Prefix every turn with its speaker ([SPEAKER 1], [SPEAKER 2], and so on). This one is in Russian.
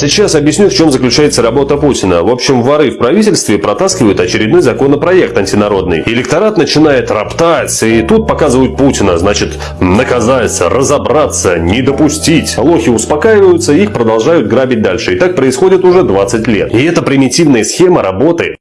[SPEAKER 1] Сейчас объясню, в чем заключается работа Путина. В общем, воры в правительстве протаскивают очередной законопроект антинародный. Электорат начинает роптать, и тут показывают Путина. Значит, наказаться, разобраться, не допустить. Лохи успокаиваются, их продолжают грабить дальше. И так происходит уже 20 лет. И это примитивная схема работы.